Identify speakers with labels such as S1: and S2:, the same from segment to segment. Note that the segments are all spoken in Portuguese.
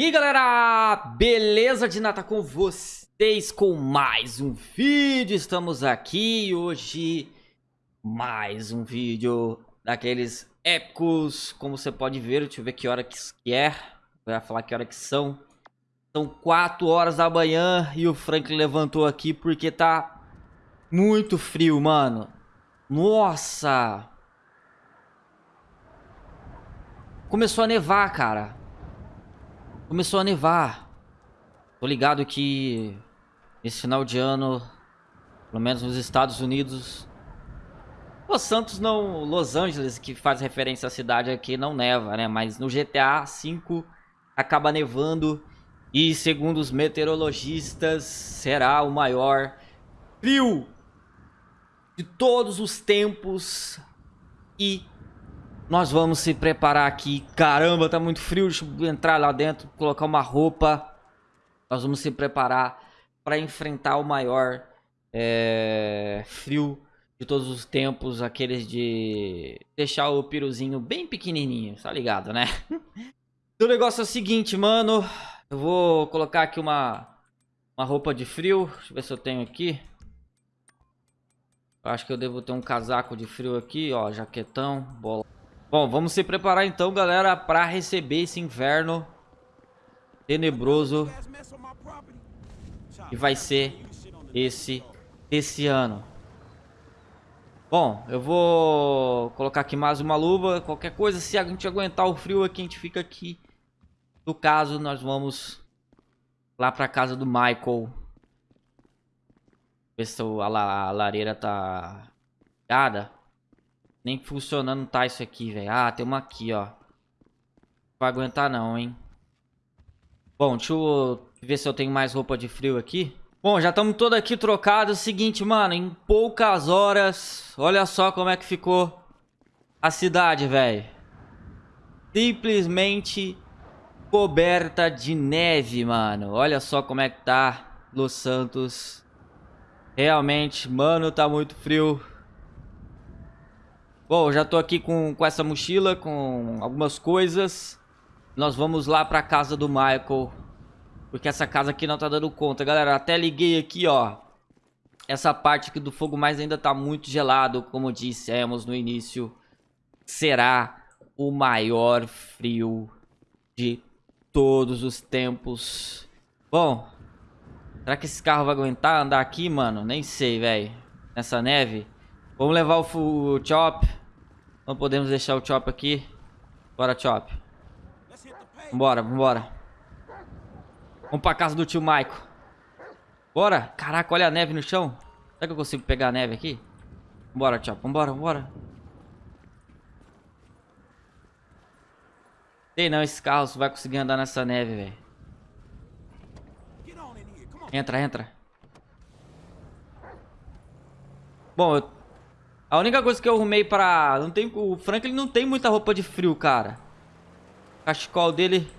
S1: E aí galera, beleza de nata com vocês com mais um vídeo, estamos aqui hoje mais um vídeo daqueles épicos, como você pode ver, deixa eu ver que hora que é, vai falar que hora que são, são 4 horas da manhã e o Franklin levantou aqui porque tá muito frio, mano, nossa, começou a nevar, cara. Começou a nevar. Tô ligado que esse final de ano, pelo menos nos Estados Unidos, Los Santos não, Los Angeles, que faz referência à cidade aqui, não neva, né? Mas no GTA V acaba nevando e segundo os meteorologistas será o maior frio de todos os tempos e nós vamos se preparar aqui. Caramba, tá muito frio. Deixa eu entrar lá dentro, colocar uma roupa. Nós vamos se preparar para enfrentar o maior é, frio de todos os tempos. Aqueles de deixar o piruzinho bem pequenininho, tá ligado, né? o negócio é o seguinte, mano. Eu vou colocar aqui uma, uma roupa de frio. Deixa eu ver se eu tenho aqui. Eu acho que eu devo ter um casaco de frio aqui, ó. Jaquetão, bola. Bom, vamos se preparar então, galera, para receber esse inverno tenebroso que vai ser esse esse ano. Bom, eu vou colocar aqui mais uma luva, qualquer coisa, se a gente aguentar o frio aqui, a gente fica aqui. No caso, nós vamos lá para casa do Michael. Ver se a lareira tá ligada. Nem funcionando tá isso aqui, velho. Ah, tem uma aqui, ó. Não vai aguentar não, hein. Bom, deixa eu ver se eu tenho mais roupa de frio aqui. Bom, já estamos todos aqui trocados. Seguinte, mano, em poucas horas, olha só como é que ficou a cidade, velho. Simplesmente coberta de neve, mano. Olha só como é que tá Los Santos. Realmente, mano, tá muito frio. Bom, já tô aqui com, com essa mochila, com algumas coisas. Nós vamos lá pra casa do Michael. Porque essa casa aqui não tá dando conta. Galera, até liguei aqui, ó. Essa parte aqui do fogo mais ainda tá muito gelado, como dissemos no início. Será o maior frio de todos os tempos. Bom, será que esse carro vai aguentar andar aqui, mano? Nem sei, velho. Nessa neve. Vamos levar o, o Chop. Não podemos deixar o Chop aqui. Bora, Chop. Vambora, vambora. Vamos pra casa do tio Maico. Bora. Caraca, olha a neve no chão. Será que eu consigo pegar a neve aqui? Vambora, Chop. Vambora, vambora. Sei não, esse carro vai conseguir andar nessa neve, velho. Entra, entra. Bom, eu a única coisa que eu arrumei pra... Não tem... O Franklin não tem muita roupa de frio, cara. O cachecol dele...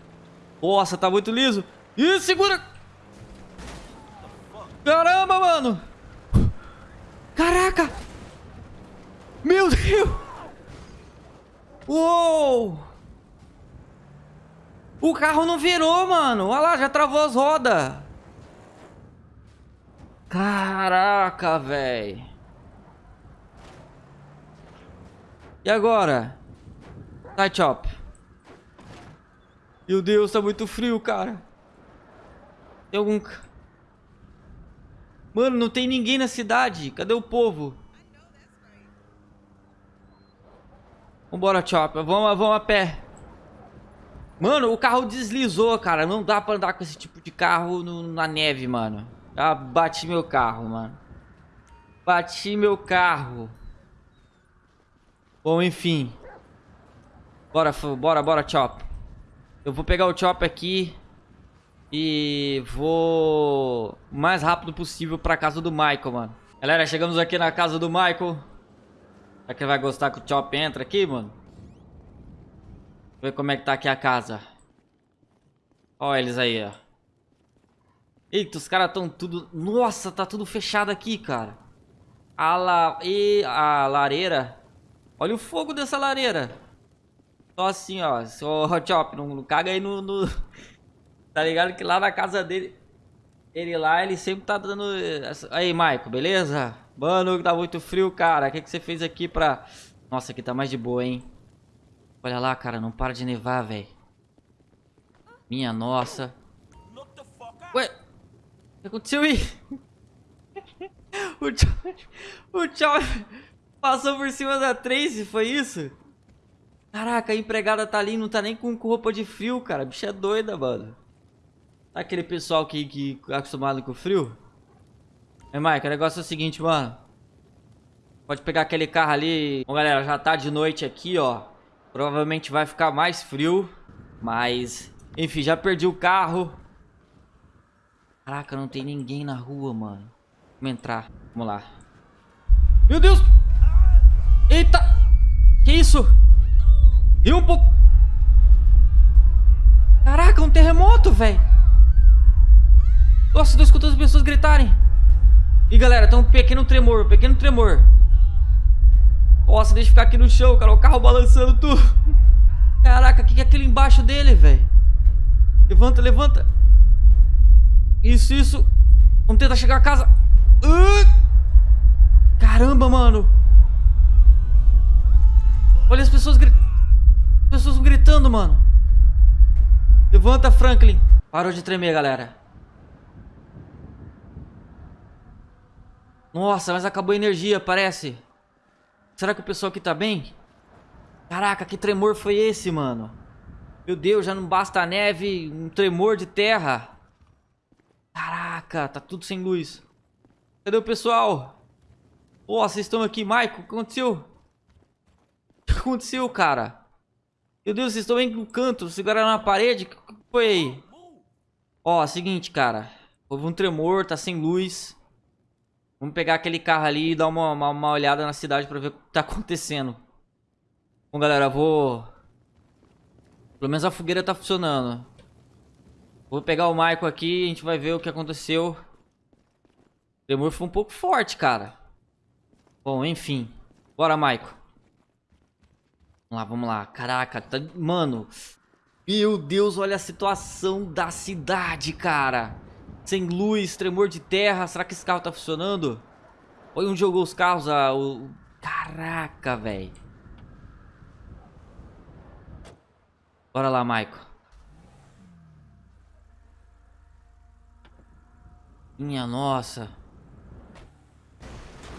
S1: Nossa, tá muito liso. Ih, segura! Caramba, mano! Caraca! Meu Deus! Uou! O carro não virou, mano. Olha lá, já travou as rodas. Caraca, velho. E agora? Sai, Chop. Meu Deus, tá muito frio, cara. Tem algum... Mano, não tem ninguém na cidade. Cadê o povo? Vambora, Chop. Vamos, vamos a pé. Mano, o carro deslizou, cara. Não dá pra andar com esse tipo de carro no, na neve, mano. Já bati meu carro, mano. Bati meu carro. Bom, enfim. Bora, bora, bora, Chop. Eu vou pegar o Chop aqui e vou o mais rápido possível pra casa do Michael, mano. Galera, chegamos aqui na casa do Michael. Será que ele vai gostar que o Chop entra aqui, mano? Ver como é que tá aqui a casa. Olha eles aí, ó. Eita, os caras estão tudo... Nossa, tá tudo fechado aqui, cara. A, la... e a lareira Olha o fogo dessa lareira. Só assim, ó. Só Chop, não, não caga aí no, no, Tá ligado que lá na casa dele, ele lá, ele sempre tá dando... Aí, Maico, beleza? Mano, tá muito frio, cara. O que, que você fez aqui pra... Nossa, aqui tá mais de boa, hein? Olha lá, cara, não para de nevar, velho. Minha nossa. Ué, o que aconteceu aí? o tchau, o tchau passou por cima da Tracy, foi isso? Caraca, a empregada tá ali, não tá nem com roupa de frio, cara. Bicha é doida, mano. Tá aquele pessoal que, que é acostumado com o frio? É, Mike, o negócio é o seguinte, mano. Pode pegar aquele carro ali. Bom, galera, já tá de noite aqui, ó. Provavelmente vai ficar mais frio. Mas, enfim, já perdi o carro. Caraca, não tem ninguém na rua, mano. Vamos entrar. Vamos lá. Meu Deus! Eita! Que isso? E um pouco... Caraca, um terremoto, velho. Nossa, tô escutando as pessoas gritarem. E galera, tem um pequeno tremor, um pequeno tremor. Nossa, deixa eu ficar aqui no chão, cara. O carro balançando tudo. Caraca, o que, que é aquilo embaixo dele, velho? Levanta, levanta. Isso, isso. Vamos tentar chegar a casa. Uh! Caramba, mano. As pessoas gritando. Pessoas gritando, mano. Levanta, Franklin. Parou de tremer, galera. Nossa, mas acabou a energia, parece. Será que o pessoal aqui tá bem? Caraca, que tremor foi esse, mano? Meu Deus, já não basta a neve, um tremor de terra. Caraca, tá tudo sem luz. Cadê o pessoal? Pô, vocês estão aqui, Michael, o que aconteceu? Aconteceu, cara? Meu Deus, vocês estão bem no canto, seguraram na parede? O que foi aí? Ó, seguinte, cara. Houve um tremor, tá sem luz. Vamos pegar aquele carro ali e dar uma, uma, uma olhada na cidade pra ver o que tá acontecendo. Bom, galera, vou... Pelo menos a fogueira tá funcionando. Vou pegar o Michael aqui a gente vai ver o que aconteceu. O tremor foi um pouco forte, cara. Bom, enfim. Bora, Michael. Vamos lá, vamos lá. Caraca, tá... Mano. Meu Deus, olha a situação da cidade, cara. Sem luz, tremor de terra. Será que esse carro tá funcionando? Olha onde jogou os carros. Ah, o... Caraca, velho. Bora lá, Michael. Minha nossa.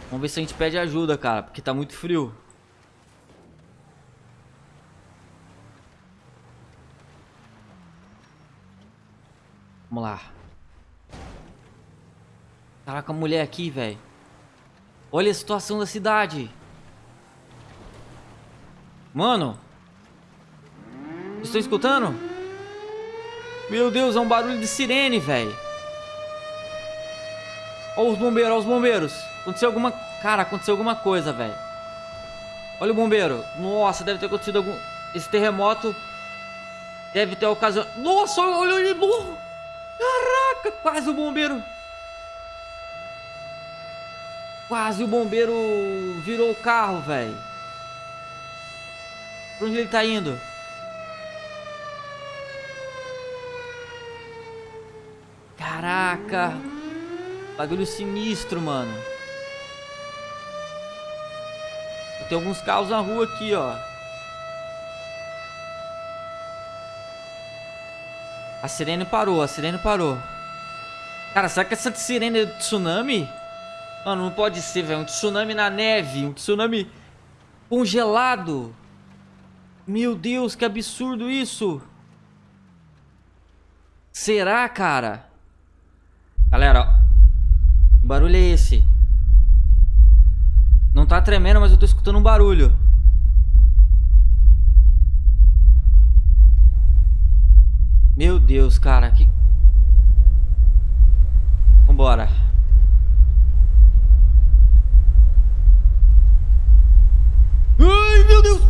S1: Vamos ver se a gente pede ajuda, cara. Porque tá muito frio. Vamos lá. Caraca, a mulher aqui, velho. Olha a situação da cidade. Mano. Estão escutando? Meu Deus, é um barulho de sirene, velho. Olha os bombeiros, olha os bombeiros. Aconteceu alguma... Cara, aconteceu alguma coisa, velho. Olha o bombeiro. Nossa, deve ter acontecido algum... Esse terremoto deve ter ocasionado... Nossa, olha ele burro. Quase o bombeiro... Quase o bombeiro virou o carro, velho. Pra onde ele tá indo? Caraca. Bagulho sinistro, mano. Tem alguns carros na rua aqui, ó. A sirene parou, a sirene parou. Cara, será que essa sirene é de tsunami? Mano, não pode ser, velho. Um tsunami na neve. Um tsunami congelado. Meu Deus, que absurdo isso. Será, cara? Galera. Que barulho é esse? Não tá tremendo, mas eu tô escutando um barulho. Meu Deus, cara. Que... Vambora. Ai, meu Deus.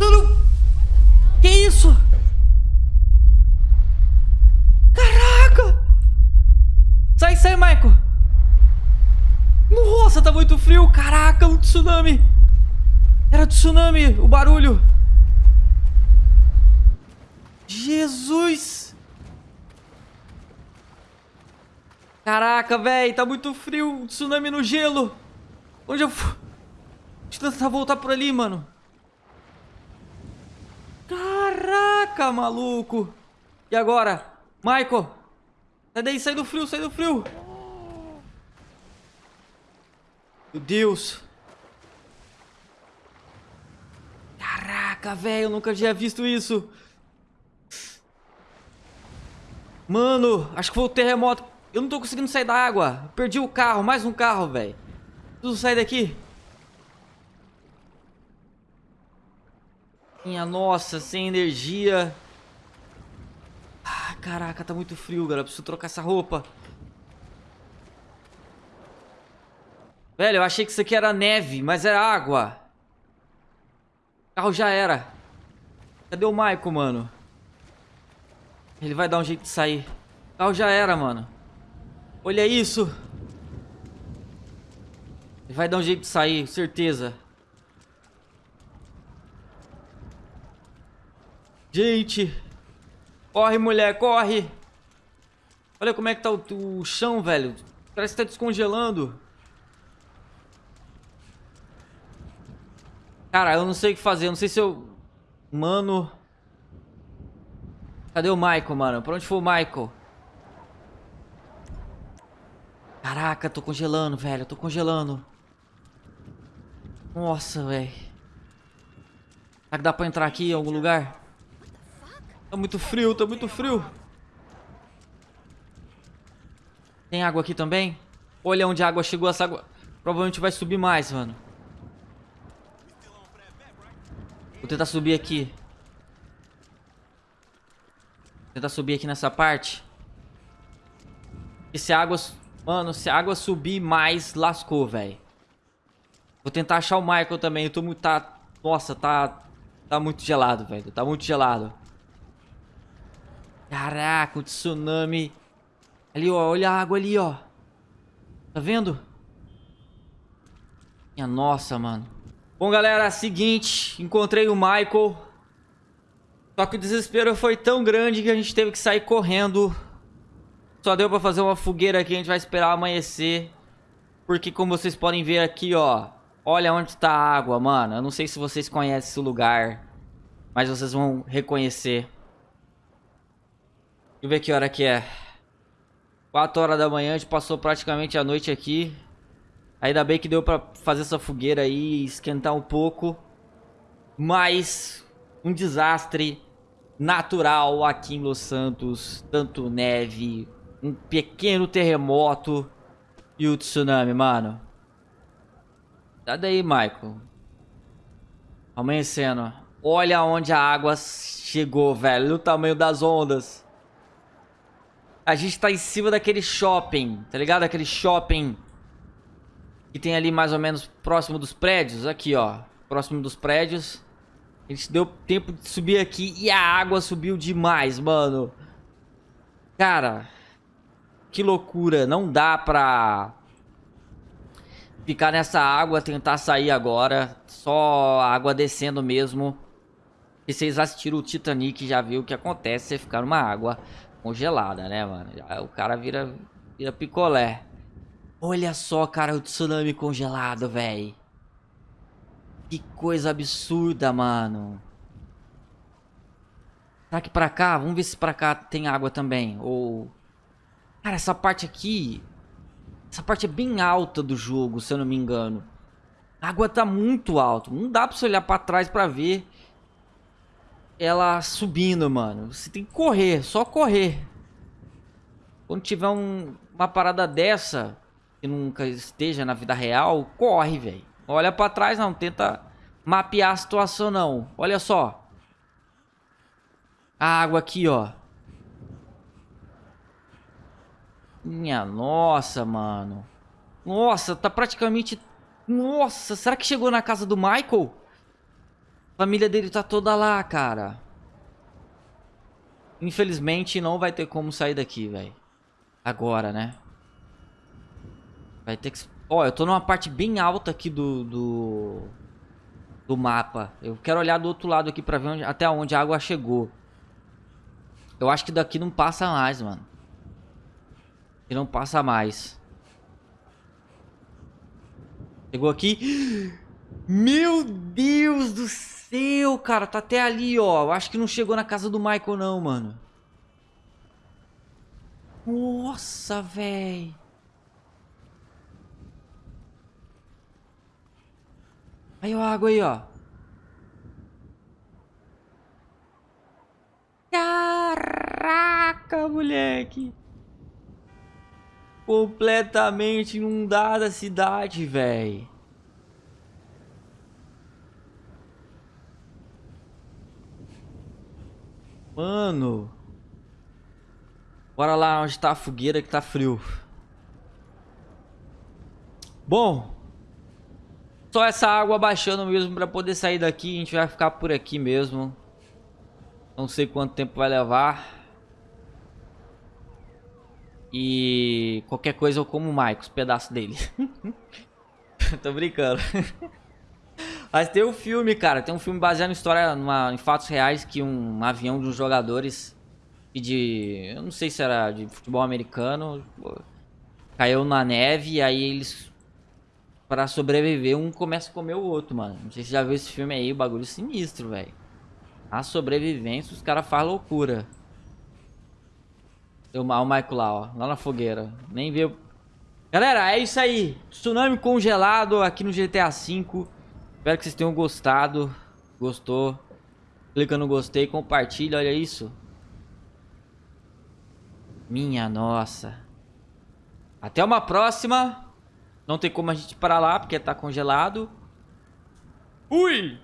S1: Não, Que isso? Caraca. Sai, sai, Michael. Nossa, tá muito frio. Caraca, um tsunami. Era tsunami, o barulho. Jesus! Caraca, velho, tá muito frio. Tsunami no gelo. Onde eu fui? Deixa eu tentar voltar por ali, mano. Caraca, maluco. E agora? Michael. Sai daí, sai do frio, sai do frio. Meu Deus. Caraca, velho, eu nunca tinha visto isso. Mano, acho que foi o terremoto. Eu não tô conseguindo sair da água. Perdi o carro, mais um carro, velho. Preciso sair daqui. Minha nossa, sem energia. Ah, caraca, tá muito frio, galera. Preciso trocar essa roupa. Velho, eu achei que isso aqui era neve, mas era água. O carro já era. Cadê o Michael, mano? Ele vai dar um jeito de sair. O carro já era, mano. Olha isso. Ele vai dar um jeito de sair, certeza. Gente. Corre, mulher, corre. Olha como é que tá o, o chão, velho. Parece que tá descongelando. Cara, eu não sei o que fazer. Eu não sei se eu... Mano... Cadê o Michael, mano? Pra onde foi o Michael? Caraca, tô congelando, velho. Tô congelando. Nossa, velho. Será que dá pra entrar aqui em algum lugar? Tá muito frio, tá muito frio. Tem água aqui também? Olha onde a água chegou. Essa água provavelmente vai subir mais, mano. Vou tentar subir aqui tentar subir aqui nessa parte. E se a água... Mano, se a água subir mais, lascou, velho. Vou tentar achar o Michael também. Eu tô muito... Tá... Nossa, tá... Tá muito gelado, velho. Tá muito gelado. Caraca, o tsunami. Ali, ó. Olha a água ali, ó. Tá vendo? Minha nossa, mano. Bom, galera, seguinte. Encontrei o Michael. Só que o desespero foi tão grande que a gente teve que sair correndo. Só deu pra fazer uma fogueira aqui, a gente vai esperar amanhecer. Porque como vocês podem ver aqui, ó. Olha onde tá a água, mano. Eu não sei se vocês conhecem esse lugar. Mas vocês vão reconhecer. Deixa eu ver que hora que é. 4 horas da manhã, a gente passou praticamente a noite aqui. Ainda bem que deu pra fazer essa fogueira aí e esquentar um pouco. Mas um desastre natural aqui em Los Santos, tanto neve, um pequeno terremoto e o tsunami, mano. Tá daí, Michael. Amanhecendo. Olha onde a água chegou, velho. O tamanho das ondas. A gente tá em cima daquele shopping, tá ligado? Aquele shopping que tem ali mais ou menos próximo dos prédios. Aqui, ó. Próximo dos prédios. A gente deu tempo de subir aqui e a água subiu demais, mano. Cara, que loucura. Não dá pra ficar nessa água, tentar sair agora. Só água descendo mesmo. E vocês assistiram o Titanic já viu o que acontece você ficar numa água congelada, né, mano? o cara vira, vira picolé. Olha só, cara, o tsunami congelado, velho. Que coisa absurda, mano. Será que pra cá? Vamos ver se pra cá tem água também. Ou... Cara, essa parte aqui... Essa parte é bem alta do jogo, se eu não me engano. A água tá muito alta. Não dá pra você olhar pra trás pra ver ela subindo, mano. Você tem que correr, só correr. Quando tiver um, uma parada dessa, que nunca esteja na vida real, corre, velho. Olha pra trás, não. Tenta mapear a situação, não. Olha só. A água aqui, ó. Minha nossa, mano. Nossa, tá praticamente... Nossa, será que chegou na casa do Michael? A família dele tá toda lá, cara. Infelizmente, não vai ter como sair daqui, velho. Agora, né? Vai ter que Ó, eu tô numa parte bem alta aqui do, do, do mapa. Eu quero olhar do outro lado aqui pra ver onde, até onde a água chegou. Eu acho que daqui não passa mais, mano. E não passa mais. Chegou aqui. Meu Deus do céu, cara. Tá até ali, ó. Eu acho que não chegou na casa do Michael, não, mano. Nossa, velho. Aí a água aí, ó. Caraca, moleque. Completamente inundada a cidade, velho. Mano. Bora lá onde tá a fogueira que tá frio. Bom. Só essa água baixando mesmo pra poder sair daqui. A gente vai ficar por aqui mesmo. Não sei quanto tempo vai levar. E qualquer coisa eu como o Michael, pedaço dele. Tô brincando. Mas tem um filme, cara. Tem um filme baseado em história, numa, em fatos reais, que um avião de uns jogadores de. Eu não sei se era de futebol americano. Caiu na neve e aí eles. Pra sobreviver, um começa a comer o outro, mano. Não sei se já viu esse filme aí, o bagulho sinistro, velho. A sobrevivência, os caras fazem loucura. O Michael lá, ó. Lá na fogueira. Nem viu. Galera, é isso aí. Tsunami congelado aqui no GTA V. Espero que vocês tenham gostado. Gostou? Clica no gostei, compartilha, olha isso. Minha nossa. Até uma próxima. Não tem como a gente parar lá, porque tá congelado. Fui!